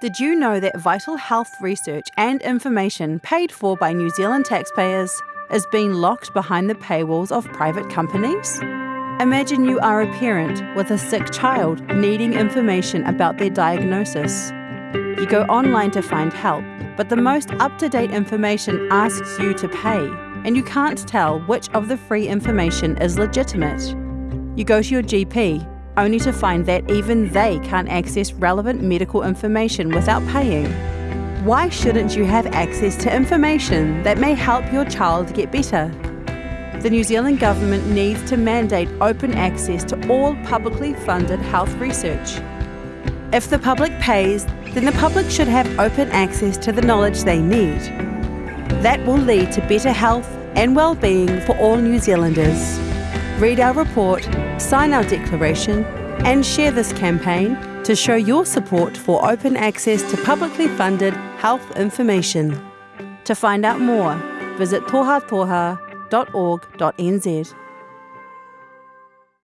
Did you know that vital health research and information paid for by New Zealand taxpayers is being locked behind the paywalls of private companies? Imagine you are a parent with a sick child needing information about their diagnosis. You go online to find help, but the most up to date information asks you to pay, and you can't tell which of the free information is legitimate. You go to your GP, only to find that even they can't access relevant medical information without paying. Why shouldn't you have access to information that may help your child get better? The New Zealand Government needs to mandate open access to all publicly funded health research. If the public pays, then the public should have open access to the knowledge they need. That will lead to better health and well-being for all New Zealanders. Read our report, sign our declaration and share this campaign to show your support for open access to publicly funded health information. To find out more, visit tohatoha.org.nz.